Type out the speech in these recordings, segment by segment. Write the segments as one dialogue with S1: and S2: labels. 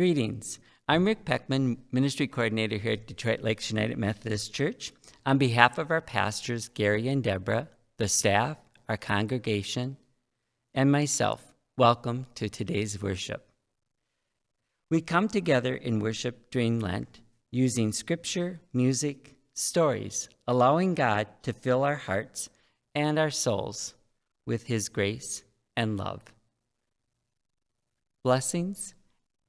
S1: Greetings. I'm Rick Peckman, Ministry Coordinator here at Detroit Lakes United Methodist Church. On behalf of our pastors, Gary and Deborah, the staff, our congregation, and myself, welcome to today's worship. We come together in worship during Lent using scripture, music, stories, allowing God to fill our hearts and our souls with His grace and love. Blessings,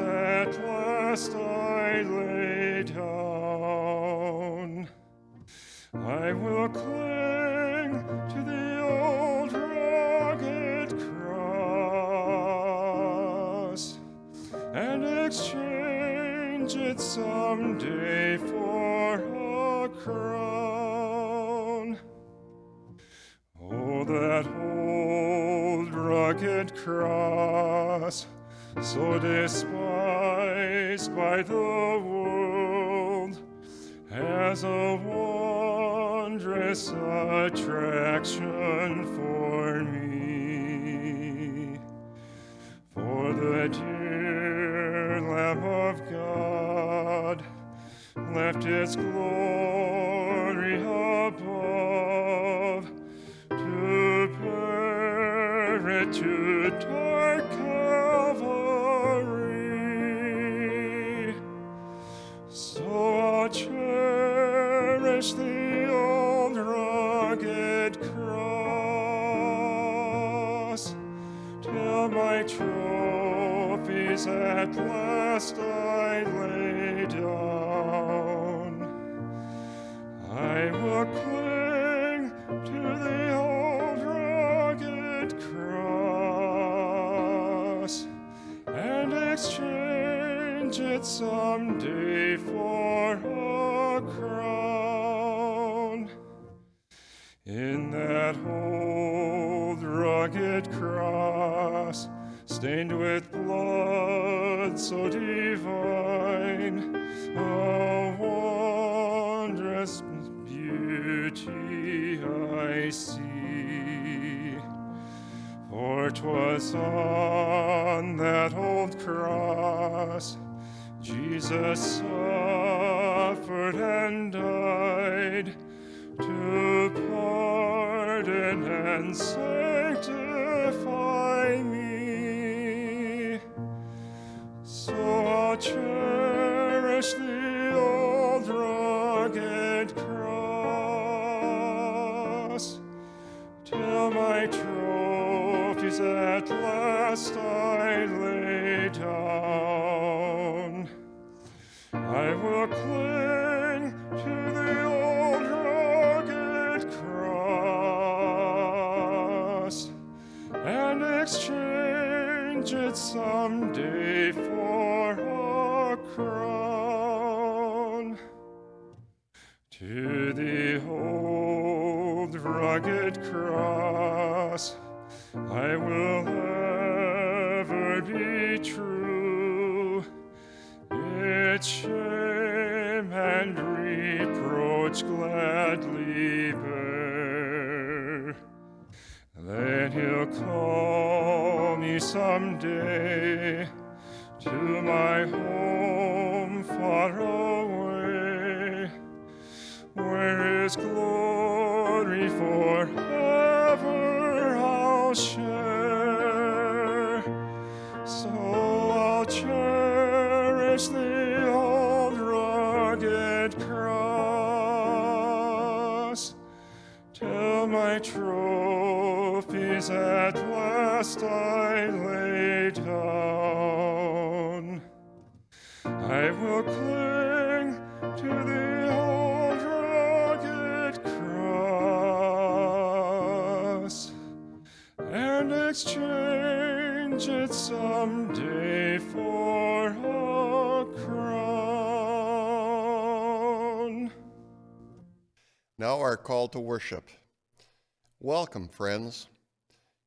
S2: At last I lay down. I will cling to the old rugged cross
S1: and exchange it someday for
S2: a crown. Oh, that old rugged cross despised by the world, has a wondrous attraction for me. For the dear Lamb of God left its glory above to bear it to dark last I lay down. I will cling to the old rugged cross and exchange it someday for a cross. In that old rugged cross, stained with I see. For 'twas on that old cross Jesus suffered and died to pardon and sanctify me. So I'll last I lay down. I will cling to the old rugged cross and exchange it someday for a crown. To the old rugged cross I will Shame and reproach gladly bear. Then he'll call me someday to my home far away, where his glory forever trophies at last I lay down. I will cling to the old rugged cross and exchange it someday for a crown.
S3: Now, our call to worship. Welcome, friends.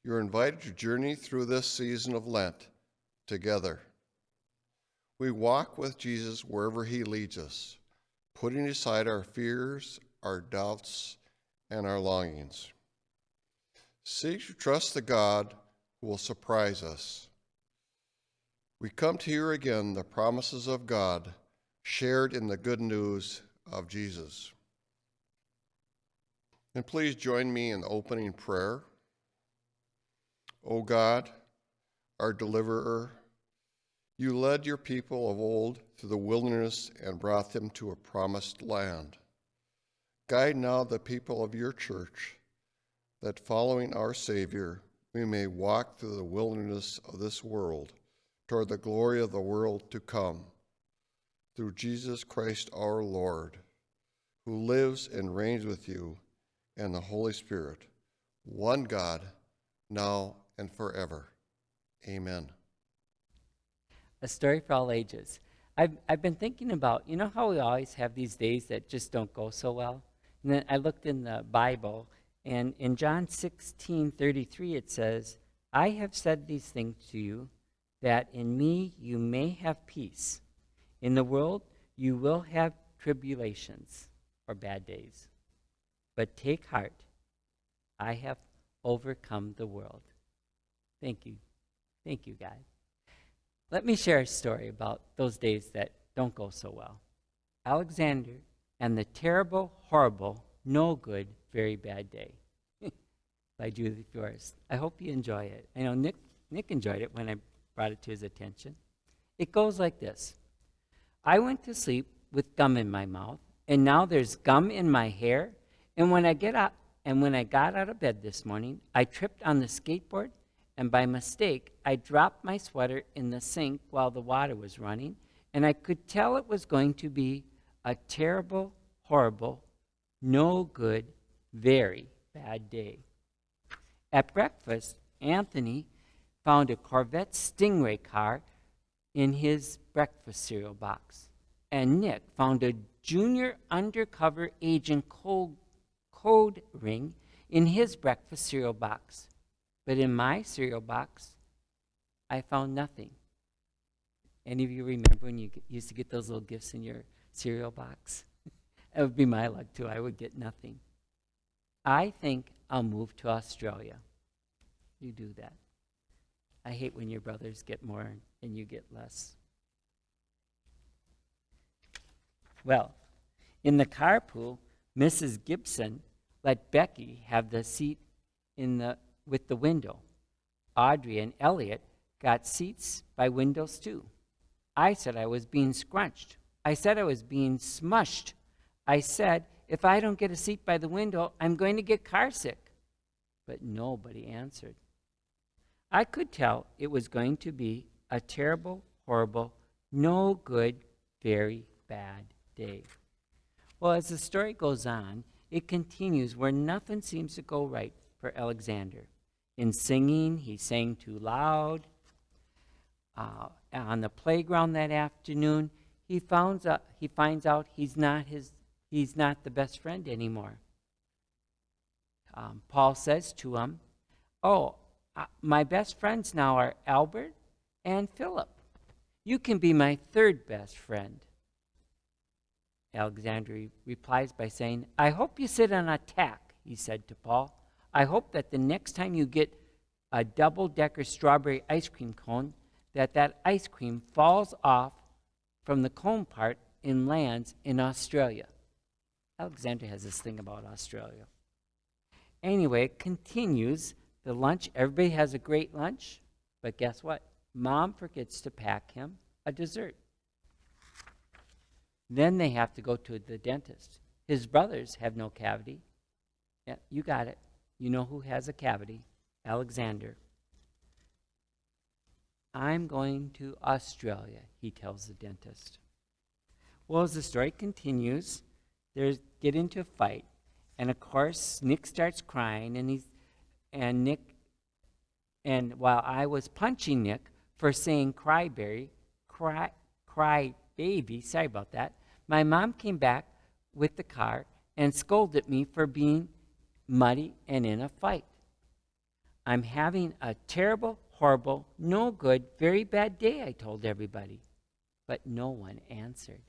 S3: You're invited to journey through this season of Lent together. We walk with Jesus wherever he leads us, putting aside our fears, our doubts, and our longings. Seek to trust the God who will surprise us. We come to hear again the promises of God shared in the good news of Jesus. And please join me in the opening prayer. O God, our deliverer, you led your people of old through the wilderness and brought them to a promised land. Guide now the people of your church, that following our Savior, we may walk through the wilderness of this world toward the glory of the world to come. Through Jesus Christ our Lord, who lives and reigns with you and the Holy Spirit, one God, now and forever. Amen.
S1: A story for all ages. I've, I've been thinking about, you know how we always have these days that just don't go so well? And then I looked in the Bible, and in John 16 33, it says, I have said these things to you, that in me you may have peace. In the world you will have tribulations or bad days. But take heart, I have overcome the world. Thank you. Thank you, God. Let me share a story about those days that don't go so well. Alexander and the terrible, horrible, no good, very bad day by Judith Viorst. I hope you enjoy it. I know Nick, Nick enjoyed it when I brought it to his attention. It goes like this I went to sleep with gum in my mouth, and now there's gum in my hair. And when I get up, and when I got out of bed this morning, I tripped on the skateboard and by mistake, I dropped my sweater in the sink while the water was running, and I could tell it was going to be a terrible, horrible, no good, very bad day. At breakfast, Anthony found a Corvette Stingray car in his breakfast cereal box, and Nick found a junior undercover agent code, code ring in his breakfast cereal box. But in my cereal box, I found nothing. Any of you remember when you used to get those little gifts in your cereal box? that would be my luck too. I would get nothing. I think I'll move to Australia. You do that. I hate when your brothers get more and you get less. Well, in the carpool, Mrs. Gibson let Becky have the seat in the with the window. Audrey and Elliot got seats by windows too. I said I was being scrunched. I said I was being smushed. I said, if I don't get a seat by the window, I'm going to get car sick. But nobody answered. I could tell it was going to be a terrible, horrible, no good, very bad day. Well, as the story goes on, it continues where nothing seems to go right for Alexander. In singing, he sang too loud. Uh, on the playground that afternoon, he finds out, he finds out he's not his he's not the best friend anymore. Um, Paul says to him, "Oh, uh, my best friends now are Albert and Philip. You can be my third best friend." Alexander replies by saying, "I hope you sit on a tack," he said to Paul. I hope that the next time you get a double decker strawberry ice cream cone, that that ice cream falls off from the cone part and lands in Australia. Alexander has this thing about Australia. Anyway, it continues the lunch. Everybody has a great lunch, but guess what? Mom forgets to pack him a dessert. Then they have to go to the dentist. His brothers have no cavity. Yeah, you got it. You know who has a cavity? Alexander. I'm going to Australia, he tells the dentist. Well, as the story continues, they get into a fight. And of course, Nick starts crying, and he's and Nick and while I was punching Nick for saying cryberry, cry cry baby, sorry about that, my mom came back with the car and scolded me for being muddy and in a fight. I'm having a terrible, horrible, no good, very bad day, I told everybody. But no one answered.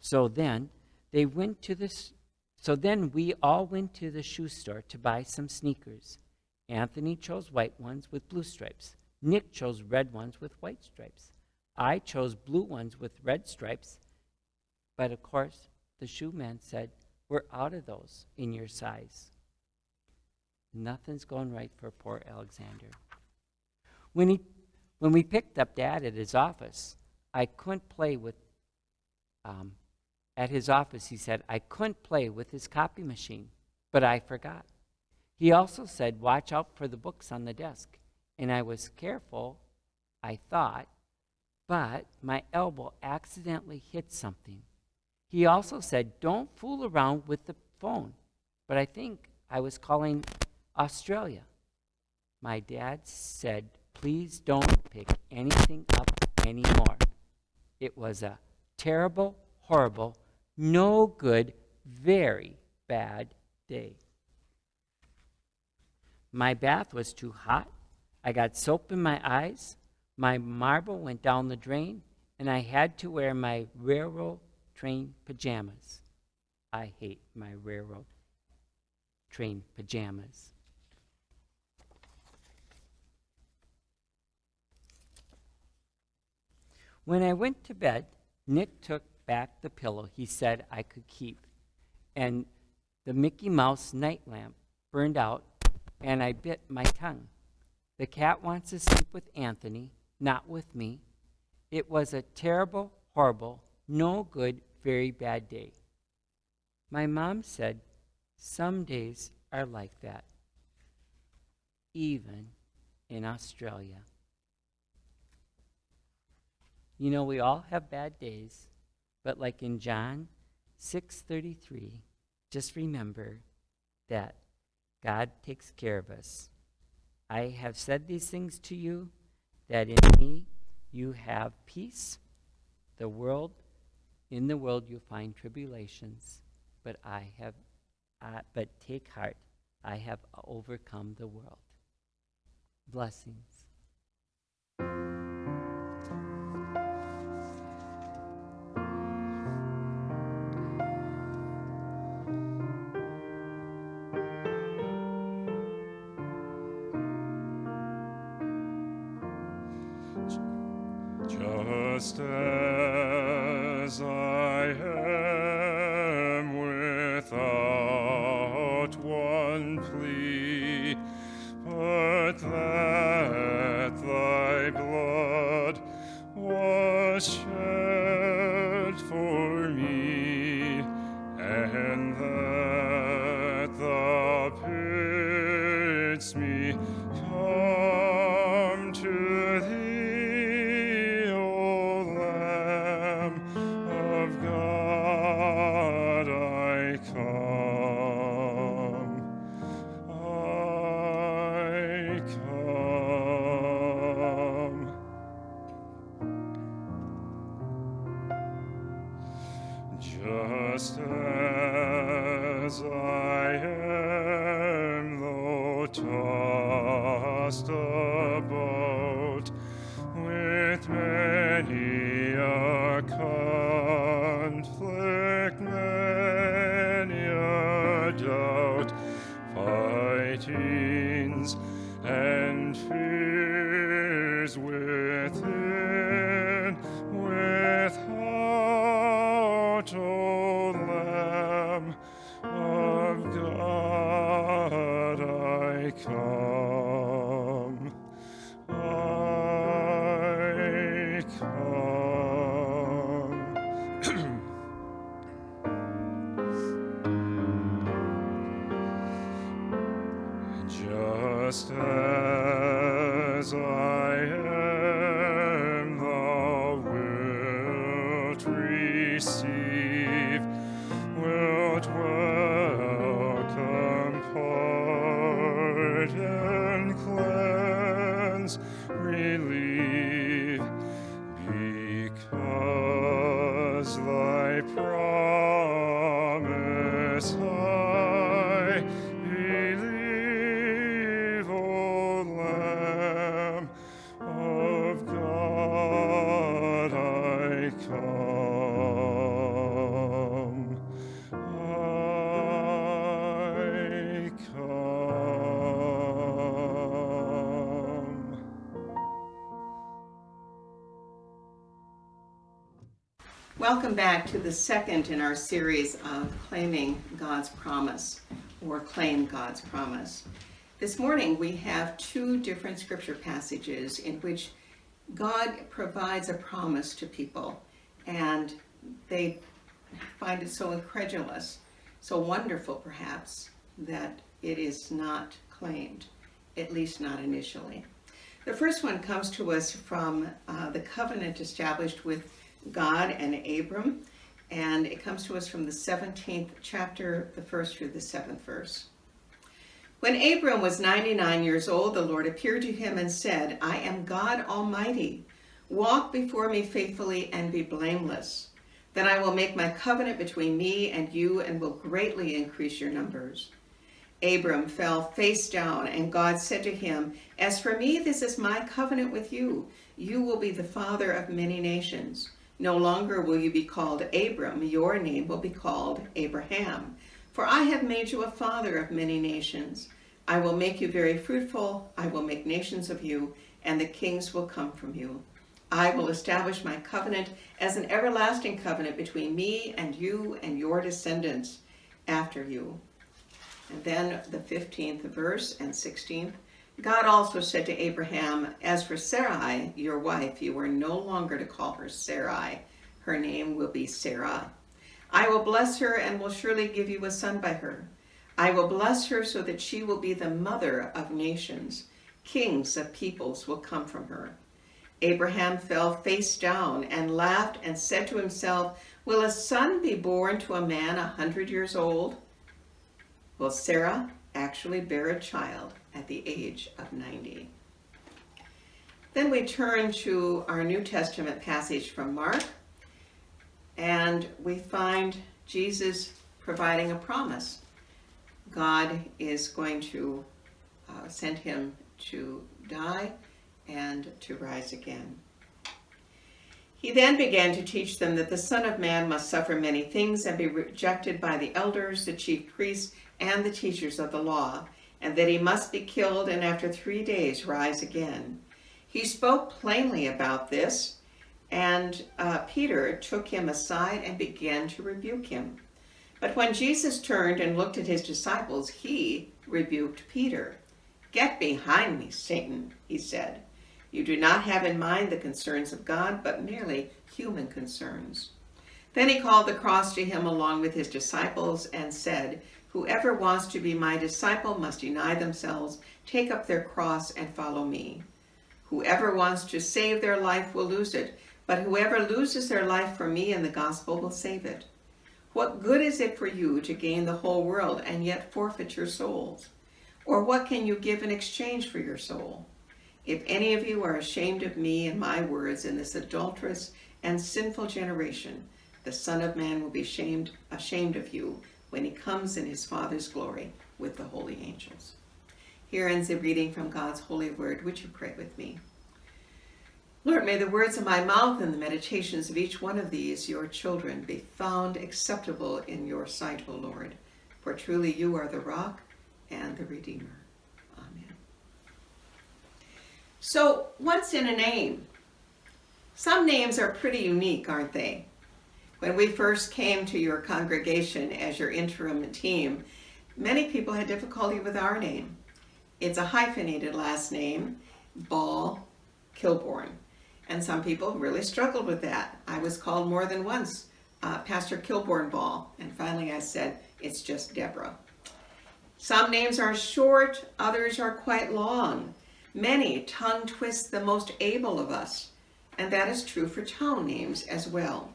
S1: So then they went to this so then we all went to the shoe store to buy some sneakers. Anthony chose white ones with blue stripes. Nick chose red ones with white stripes. I chose blue ones with red stripes. But of course, the shoe man said, We're out of those in your size. Nothing's going right for poor Alexander. When, he, when we picked up Dad at his office, I couldn't play with um, at his office, he said, I couldn't play with his copy machine, but I forgot. He also said, Watch out for the books on the desk. And I was careful, I thought, but my elbow accidentally hit something. He also said, Don't fool around with the phone. But I think I was calling Australia. My dad said, Please don't pick anything up anymore. It was a terrible, horrible, no good, very bad day. My bath was too hot. I got soap in my eyes. My marble went down the drain, and I had to wear my railroad train pajamas. I hate my railroad train pajamas. When I went to bed, Nick took back the pillow he said I could keep. And the Mickey Mouse night lamp burned out, and I bit my tongue. The cat wants to sleep with Anthony, not with me. It was a terrible, horrible, no good, very bad day. My mom said, Some days are like that, even in Australia. You know, we all have bad days. But like in John 6:33, just remember that God takes care of us. I have said these things to you that in me you have peace. The world in the world you find tribulations, but I have uh, but take heart, I have overcome the world. Blessings.
S2: Just as I am without one plea, but that thy blood was shed
S4: Welcome back to the second in our series of claiming God's promise or claim God's promise. This morning we have two different scripture passages in which God provides a promise to people and they find it so incredulous, so wonderful perhaps, that it is not claimed, at least not initially. The first one comes to us from uh, the covenant established with God and Abram, and it comes to us from the 17th chapter, the first through the seventh verse. When Abram was 99 years old, the Lord appeared to him and said, I am God Almighty. Walk before me faithfully and be blameless. Then I will make my covenant between me and you and will greatly increase your numbers. Abram fell face down, and God said to him, As for me, this is my covenant with you. You will be the father of many nations. No longer will you be called Abram, your name will be called Abraham. For I have made you a father of many nations. I will make you very fruitful, I will make nations of you, and the kings will come from you. I will establish my covenant as an everlasting covenant between me and you and your descendants after you. And then the 15th verse and 16th. God also said to Abraham, As for Sarai, your wife, you are no longer to call her Sarai. Her name will be Sarah. I will bless her and will surely give you a son by her. I will bless her so that she will be the mother of nations. Kings of peoples will come from her. Abraham fell face down and laughed and said to himself, Will a son be born to a man a hundred years old? Will Sarah actually bear a child at the age of 90? Then we turn to our New Testament passage from Mark, and we find Jesus providing a promise. God is going to uh, send him to die and to rise again. He then began to teach them that the Son of Man must suffer many things and be rejected by the elders, the chief priests, and the teachers of the law, and that he must be killed and after three days rise again. He spoke plainly about this, and uh, Peter took him aside and began to rebuke him. But when Jesus turned and looked at his disciples, he rebuked Peter. Get behind me, Satan, he said. You do not have in mind the concerns of God, but merely human concerns. Then he called the cross to him along with his disciples and said, Whoever wants to be my disciple must deny themselves, take up their cross, and follow me. Whoever wants to save their life will lose it, but whoever loses their life for me and the gospel will save it. What good is it for you to gain the whole world and yet forfeit your souls? Or what can you give in exchange for your soul? If any of you are ashamed of me and my words in this adulterous and sinful generation, the Son of Man will be ashamed, ashamed of you when he comes in his Father's glory with the holy angels. Here ends the reading from God's holy word. Would you pray with me? Lord, may the words of my mouth and the meditations of each one of these, your children, be found acceptable in your sight, O Lord. For truly you are the rock and the Redeemer. Amen. So, what's in a name? Some names are pretty unique, aren't they? When we first came to your congregation as your interim team, many people had difficulty with our name. It's a hyphenated last name, Ball Kilborn. And some people really struggled with that. I was called more than once uh, Pastor Kilborn Ball, and finally I said, it's just Deborah. Some names are short, others are quite long. Many tongue twist the most able of us, and that is true for town names as well.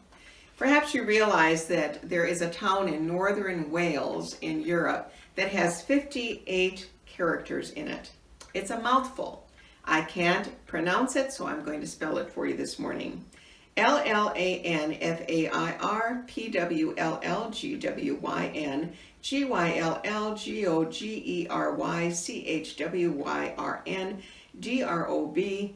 S4: Perhaps you realize that there is a town in northern Wales in Europe that has 58 characters in it. It's a mouthful. I can't pronounce it, so I'm going to spell it for you this morning. L-L-A-N-F-A-I-R-P-W-L-L-G-W-Y-N G-Y-L-L-G-O-G-E-R-Y-C-H-W-Y-R-N D-R-O-B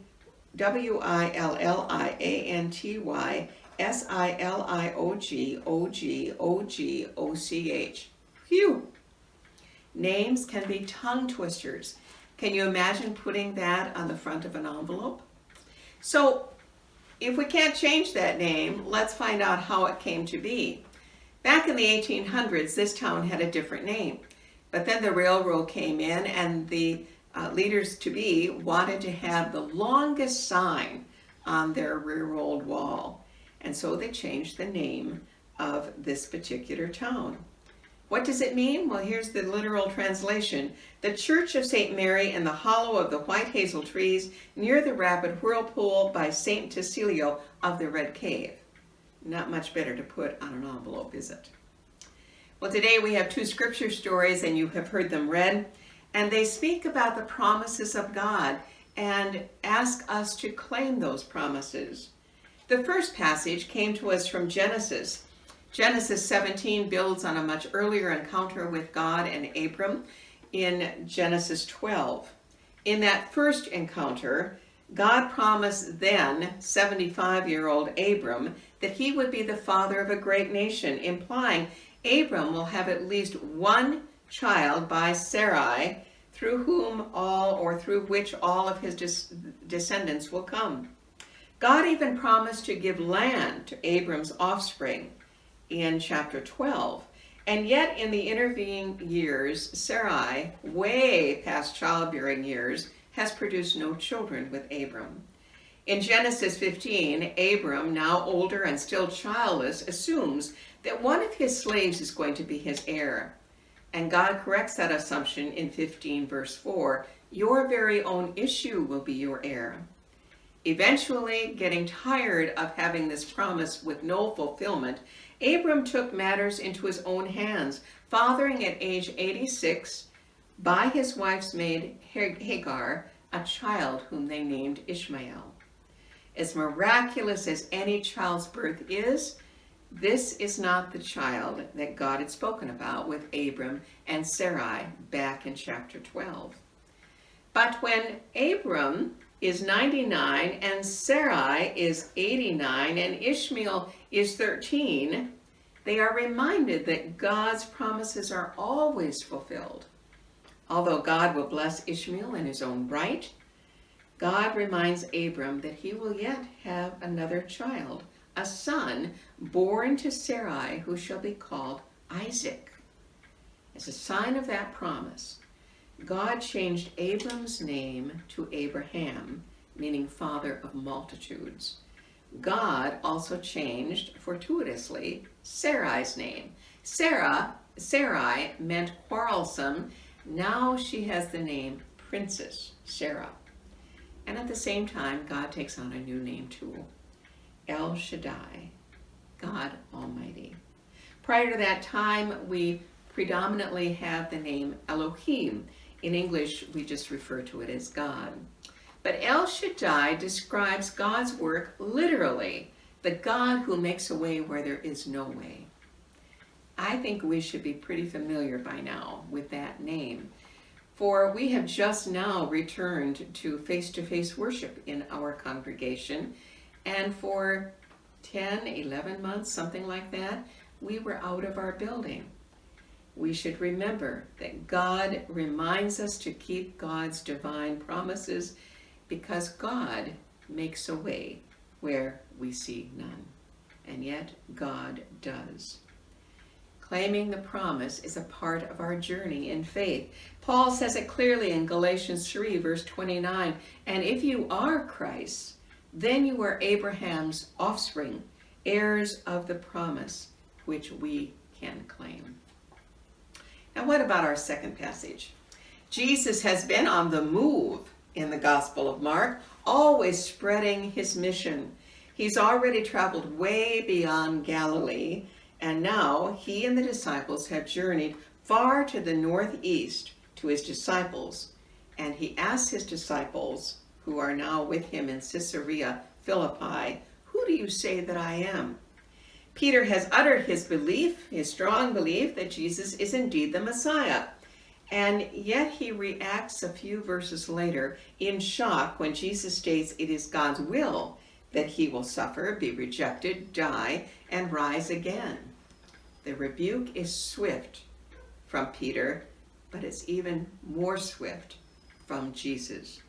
S4: W-I-L-L-I-A-N-T-Y S-I-L-I-O-G-O-G-O-G-O-C-H. Phew! Names can be tongue twisters. Can you imagine putting that on the front of an envelope? So if we can't change that name, let's find out how it came to be. Back in the 1800s, this town had a different name. But then the railroad came in and the uh, leaders to be wanted to have the longest sign on their railroad wall. And so they changed the name of this particular town. What does it mean? Well, here's the literal translation. The Church of St. Mary in the hollow of the white hazel trees near the rapid whirlpool by St. Tysilio of the Red Cave. Not much better to put on an envelope, is it? Well, today we have two scripture stories and you have heard them read, and they speak about the promises of God and ask us to claim those promises. The first passage came to us from Genesis Genesis 17 builds on a much earlier encounter with God and Abram in Genesis 12. In that first encounter, God promised then 75-year-old Abram that he would be the father of a great nation, implying Abram will have at least one child by Sarai, through whom all or through which all of his descendants will come. God even promised to give land to Abram's offspring in chapter 12. And yet in the intervening years, Sarai, way past childbearing years, has produced no children with Abram. In Genesis 15, Abram, now older and still childless, assumes that one of his slaves is going to be his heir. And God corrects that assumption in 15 verse 4, your very own issue will be your heir. Eventually, getting tired of having this promise with no fulfillment, Abram took matters into his own hands, fathering at age 86 by his wife's maid Hagar a child whom they named Ishmael. As miraculous as any child's birth is, this is not the child that God had spoken about with Abram and Sarai back in chapter 12. But when Abram is 99 and Sarai is 89 and Ishmael is 13, they are reminded that God's promises are always fulfilled. Although God will bless Ishmael in his own right, God reminds Abram that he will yet have another child, a son born to Sarai who shall be called Isaac. As a sign of that promise, God changed Abram's name to Abraham, meaning father of multitudes. God also changed fortuitously Sarai's name. Sarah, Sarai meant quarrelsome. Now she has the name Princess Sarah. And at the same time, God takes on a new name too. El Shaddai, God Almighty. Prior to that time, we predominantly have the name Elohim. In English, we just refer to it as God. But El Shaddai describes God's work literally, the God who makes a way where there is no way. I think we should be pretty familiar by now with that name, for we have just now returned to face-to-face -face worship in our congregation, and for 10, 11 months, something like that, we were out of our building. We should remember that God reminds us to keep God's divine promises because God makes a way where we see none. And yet God does. Claiming the promise is a part of our journey in faith. Paul says it clearly in Galatians 3 verse 29, and if you are Christ, then you are Abraham's offspring, heirs of the promise, which we can claim. Now what about our second passage? Jesus has been on the move in the Gospel of Mark, always spreading his mission. He's already traveled way beyond Galilee, and now he and the disciples have journeyed far to the northeast to his disciples, and he asks his disciples, who are now with him in Caesarea Philippi, Who do you say that I am? Peter has uttered his belief, his strong belief, that Jesus is indeed the Messiah. And yet he reacts a few verses later in shock when Jesus states it is God's will that he will suffer, be rejected, die, and rise again. The rebuke is swift from Peter, but it's even more swift from Jesus.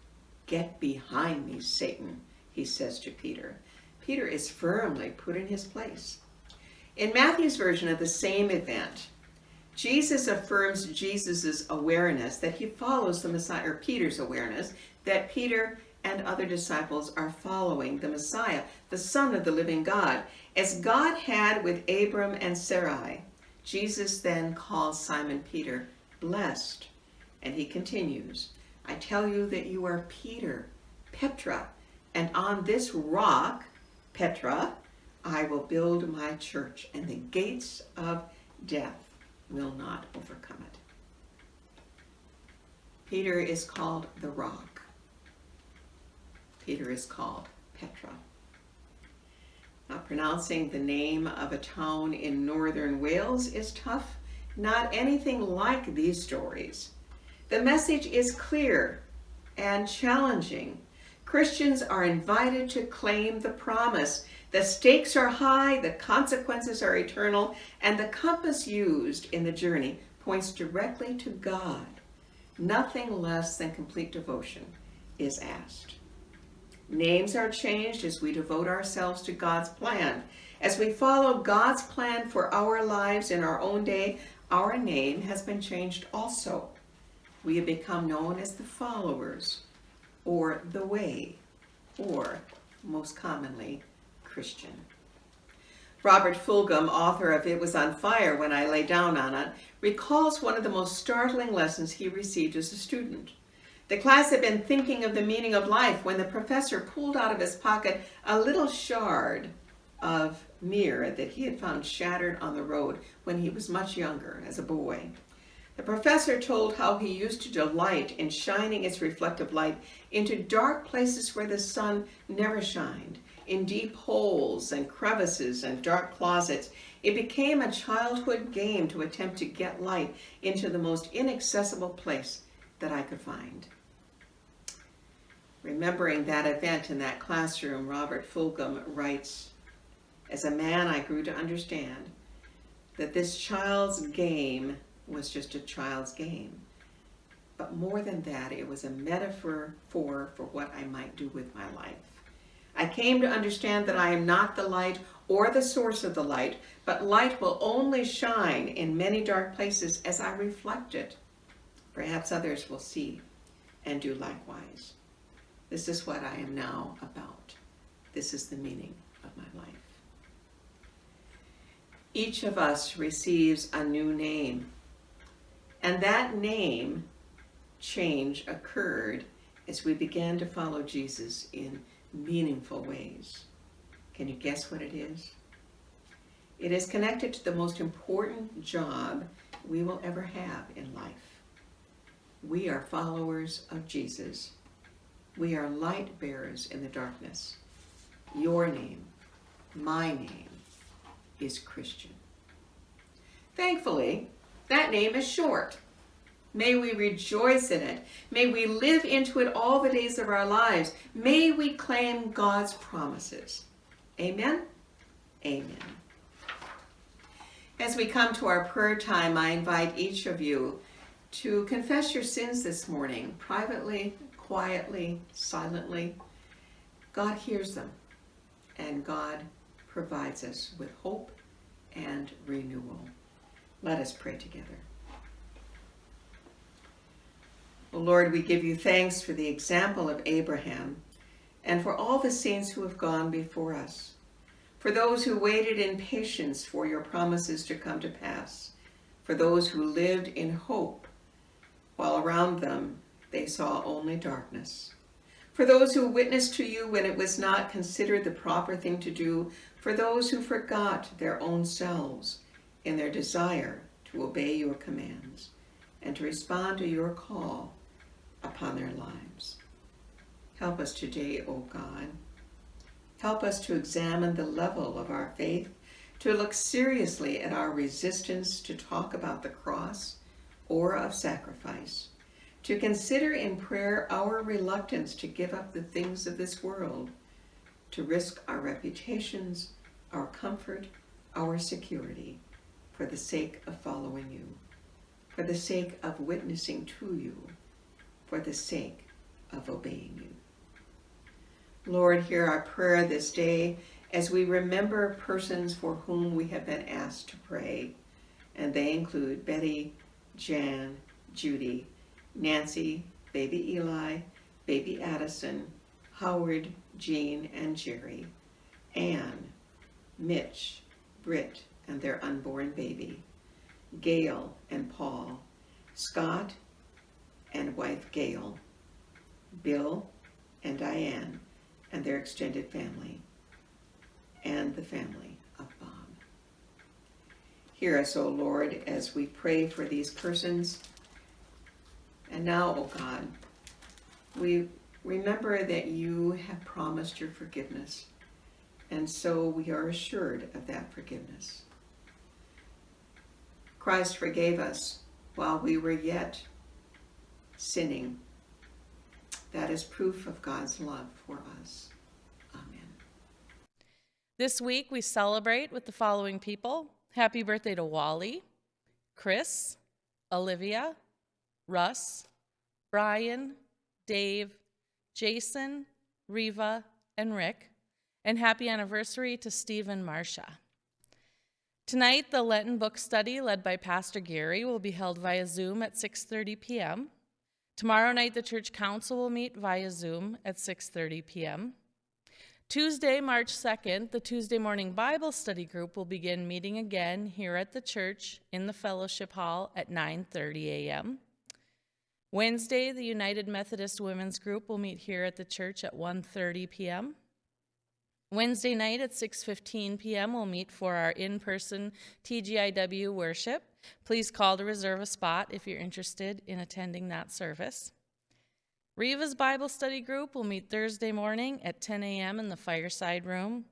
S4: Get behind me, Satan, he says to Peter. Peter is firmly put in his place. In Matthew's version of the same event, Jesus affirms Jesus' awareness that he follows the Messiah, or Peter's awareness that Peter and other disciples are following the Messiah, the Son of the living God. As God had with Abram and Sarai, Jesus then calls Simon Peter blessed. And he continues, I tell you that you are Peter, Petra, and on this rock, Petra, I will build my church, and the gates of death will not overcome it. Peter is called the rock. Peter is called Petra. Now, pronouncing the name of a town in northern Wales is tough. Not anything like these stories. The message is clear and challenging. Christians are invited to claim the promise. The stakes are high, the consequences are eternal, and the compass used in the journey points directly to God. Nothing less than complete devotion is asked. Names are changed as we devote ourselves to God's plan. As we follow God's plan for our lives in our own day, our name has been changed also. We have become known as the followers, or the way, or most commonly, Christian. Robert Fulghum, author of It Was on Fire When I Lay Down on It, recalls one of the most startling lessons he received as a student. The class had been thinking of the meaning of life when the professor pulled out of his pocket a little shard of mirror that he had found shattered on the road when he was much younger, as a boy. The professor told how he used to delight in shining its reflective light into dark places where the sun never shined, in deep holes and crevices and dark closets. It became a childhood game to attempt to get light into the most inaccessible place that I could find. Remembering that event in that classroom, Robert Fulghum writes, As a man, I grew to understand that this child's game was just a child's game. But more than that, it was a metaphor for, for what I might do with my life. I came to understand that I am not the light or the source of the light, but light will only shine in many dark places as I reflect it. Perhaps others will see and do likewise. This is what I am now about. This is the meaning of my life. Each of us receives a new name, and that name change occurred as we began to follow Jesus in meaningful ways. Can you guess what it is? It is connected to the most important job we will ever have in life. We are followers of Jesus we are light bearers in the darkness. Your name, my name, is Christian. Thankfully, that name is short. May we rejoice in it. May we live into it all the days of our lives. May we claim God's promises. Amen? Amen. As we come to our prayer time, I invite each of you to confess your sins this morning, privately quietly, silently, God hears them and God provides us with hope and renewal. Let us pray together. Lord, we give you thanks for the example of Abraham and for all the saints who have gone before us, for those who waited in patience for your promises to come to pass, for those who lived in hope while around them they saw only darkness. for those who witnessed to you when it was not considered the proper thing to do, for those who forgot their own selves in their desire to obey your commands and to respond to your call upon their lives. Help us today, O God. Help us to examine the level of our faith, to look seriously at our resistance to talk about the cross or of sacrifice, to consider in prayer our reluctance to give up the things of this world, to risk our reputations, our comfort, our security, for the sake of following you, for the sake of witnessing to you, for the sake of obeying you. Lord, hear our prayer this day as we remember persons for whom we have been asked to pray, and they include Betty, Jan, Judy, Nancy, baby Eli, baby Addison, Howard, Jean, and Jerry, Anne, Mitch, Britt, and their unborn baby, Gail and Paul, Scott and wife Gail, Bill and Diane, and their extended family, and the family of Bob. Hear us, O Lord, as we pray for these persons. And now, O God, we remember that you have promised your forgiveness, and so we are assured of that forgiveness. Christ forgave us while we were yet sinning. That is proof of God's love for us. Amen.
S5: This week we celebrate with the following people. Happy birthday to Wally, Chris, Olivia, Russ, Brian, Dave, Jason, Riva, and Rick. And happy anniversary to Steve and Marcia. Tonight, the Lenten book study led by Pastor Gary will be held via Zoom at 6:30 p.m. Tomorrow night, the church council will meet via Zoom at 6:30 p.m. Tuesday, March 2nd, the Tuesday morning Bible study group will begin meeting again here at the church in the fellowship hall at 9:30 a.m. Wednesday, the United Methodist Women's group will meet here at the church at 1:30 p.m. Wednesday night at 6:15 p.m. we'll meet for our in-person TGIW worship. Please call to reserve a spot if you're interested in attending that service. Riva's Bible study group will meet Thursday morning at 10 a.m. in the fireside room.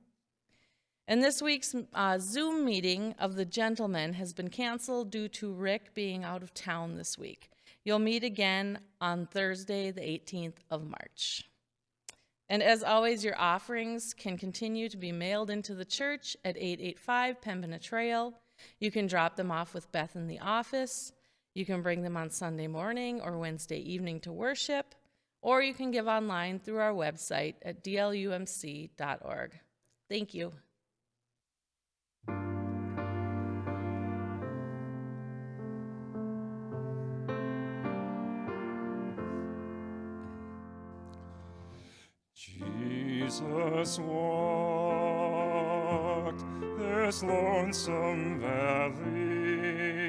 S5: And this week's uh, Zoom meeting of the gentlemen has been canceled due to Rick being out of town this week. You'll meet again on Thursday, the 18th of March. And as always, your offerings can continue to be mailed into the church at 885 Pembina Trail. You can drop them off with Beth in the office. You can bring them on Sunday morning or Wednesday evening to worship, or you can give online through our website at dlumc.org. Thank you.
S2: Jesus this lonesome valley.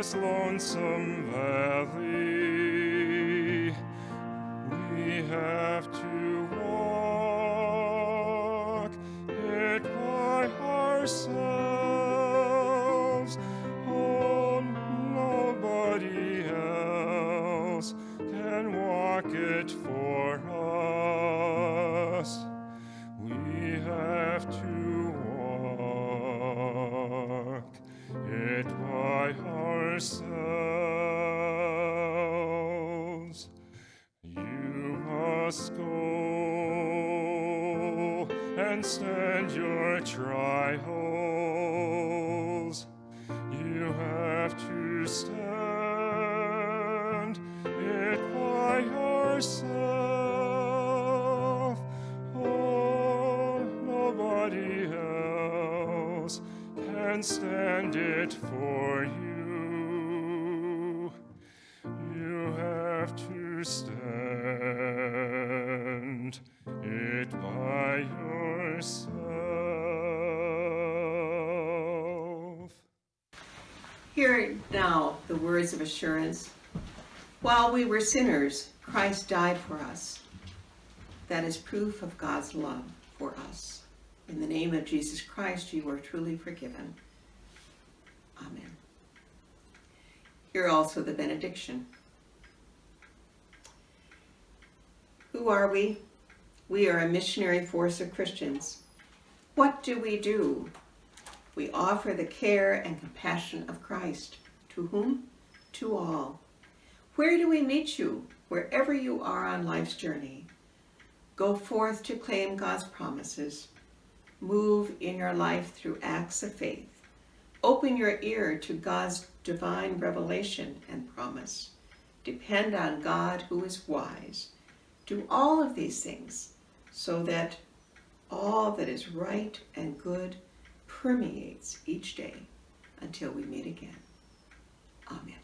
S2: This lonesome valley. And stand it for you. You have to stand it by yourself.
S4: Hear now the words of assurance. While we were sinners, Christ died for us. That is proof of God's love for us. In the name of Jesus Christ, you are truly forgiven. Amen. Hear also the benediction. Who are we? We are a missionary force of Christians. What do we do? We offer the care and compassion of Christ. To whom? To all. Where do we meet you? Wherever you are on life's journey. Go forth to claim God's promises. Move in your life through acts of faith. Open your ear to God's divine revelation and promise. Depend on God who is wise. Do all of these things so that all that is right and good permeates each day until we meet again. Amen.